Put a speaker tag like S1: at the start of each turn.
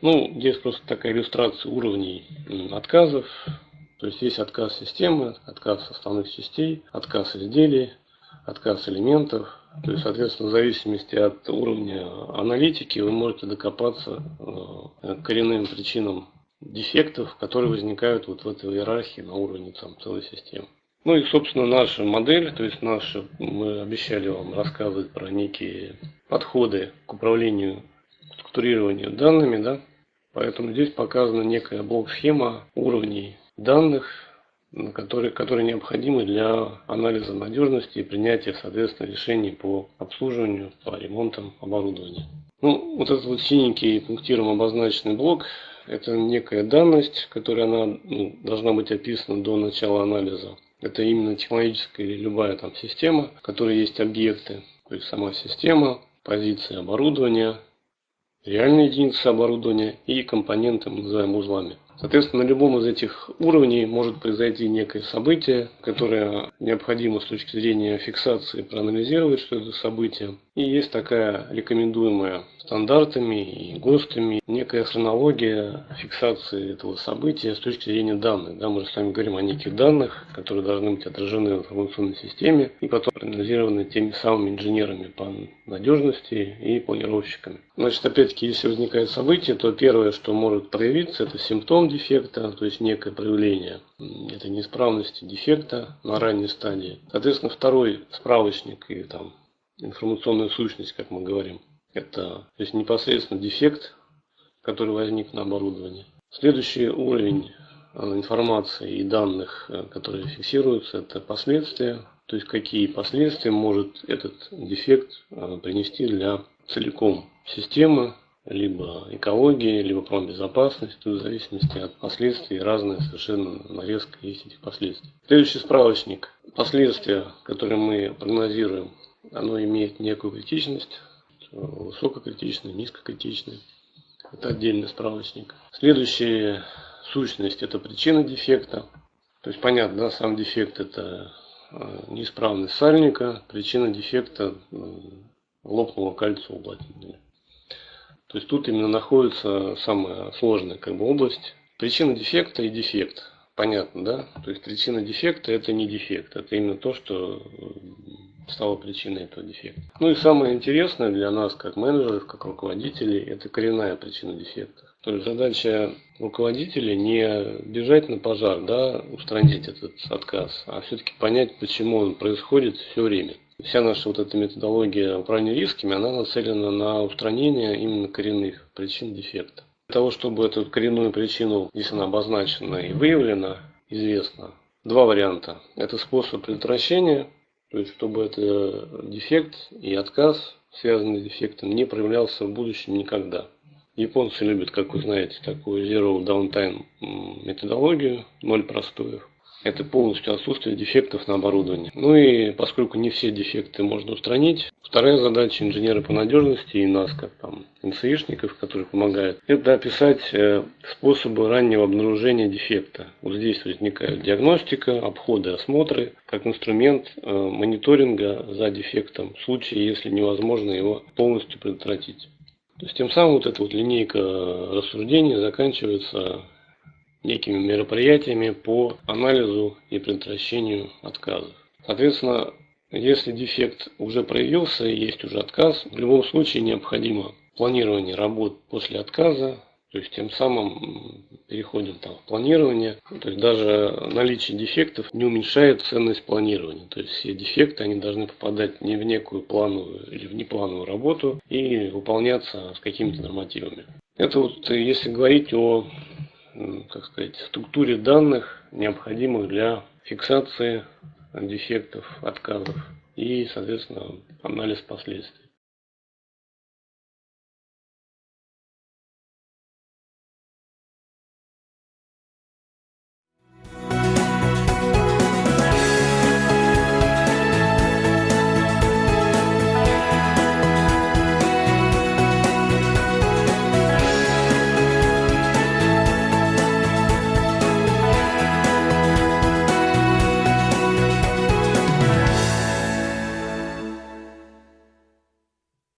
S1: Ну, здесь просто такая иллюстрация уровней отказов. То есть есть отказ системы, отказ основных частей, отказ изделий, отказ элементов. То есть, соответственно, в зависимости от уровня аналитики вы можете докопаться э, к коренным причинам дефектов, которые возникают вот в этой иерархии на уровне там, целой системы. Ну и, собственно, наша модель, то есть наша, мы обещали вам рассказывать про некие подходы к управлению, структурированию данными, да, поэтому здесь показана некая блок-схема уровней данных, которые, которые необходимы для анализа надежности и принятия, соответственно, решений по обслуживанию, по ремонтам оборудования. Ну, вот этот вот синенький пунктиром обозначенный блок, это некая данность, которая она, ну, должна быть описана до начала анализа. Это именно технологическая или любая там система, в которой есть объекты, то есть сама система, позиции оборудования, реальные единицы оборудования и компоненты мы называем узлами. Соответственно, на любом из этих уровней может произойти некое событие, которое необходимо с точки зрения фиксации проанализировать, что это событие. И есть такая рекомендуемая стандартами и ГОСТами некая хронология фиксации этого события с точки зрения данных. Да, мы же с вами говорим о неких данных, которые должны быть отражены в информационной системе и потом проанализированы теми самыми инженерами по надежности и планировщиками. Значит, опять-таки, если возникает событие, то первое, что может проявиться, это симптом дефекта, то есть некое проявление этой неисправности дефекта на ранней стадии. Соответственно, второй справочник и там информационная сущность, как мы говорим, это то есть непосредственно дефект, который возник на оборудовании. Следующий уровень э, информации и данных, э, которые фиксируются, это последствия. То есть какие последствия может этот дефект э, принести для целиком системы, либо экологии, либо промбезопасности, в зависимости от последствий, разная совершенно нарезка есть этих последствий. Следующий справочник. Последствия, которые мы прогнозируем, оно имеет некую критичность, высококритичный, низкокритичный. Это отдельный справочник. Следующая сущность это причина дефекта. То есть понятно, да, сам дефект это э, неисправность сальника, причина дефекта лопнуло кольцо уплотнителя. То есть тут именно находится самая сложная как бы, область. Причина дефекта и дефект. Понятно, да? То есть причина дефекта это не дефект, это именно то, что стало причиной этого дефекта. Ну и самое интересное для нас, как менеджеров, как руководителей, это коренная причина дефекта. То есть задача руководителя не бежать на пожар, да, устранить этот отказ, а все-таки понять, почему он происходит все время. Вся наша вот эта методология управления рисками, она нацелена на устранение именно коренных причин дефекта. Для того, чтобы эту коренную причину, если она обозначена и выявлена, известно, два варианта. Это способ предотвращения то есть, чтобы этот дефект и отказ, связанный с дефектом, не проявлялся в будущем никогда. Японцы любят, как вы знаете, такую Zero Downtime методологию, ноль простоев это полностью отсутствие дефектов на оборудовании. Ну и поскольку не все дефекты можно устранить, вторая задача инженера по надежности и нас, как там НСИшников, которые помогают, это описать э, способы раннего обнаружения дефекта. Вот здесь возникает диагностика, обходы, осмотры, как инструмент э, мониторинга за дефектом, в случае, если невозможно его полностью предотвратить. То есть тем самым вот эта вот линейка рассуждений заканчивается некими мероприятиями по анализу и предотвращению отказов. Соответственно, если дефект уже проявился и есть уже отказ, в любом случае необходимо планирование работ после отказа, то есть тем самым переходим там, в планирование. То есть даже наличие дефектов не уменьшает ценность планирования. То есть все дефекты они должны попадать не в некую плановую или в неплановую работу и выполняться с какими-то нормативами. Это вот если говорить о как сказать, структуре данных, необходимых для фиксации дефектов, отказов и, соответственно, анализ последствий.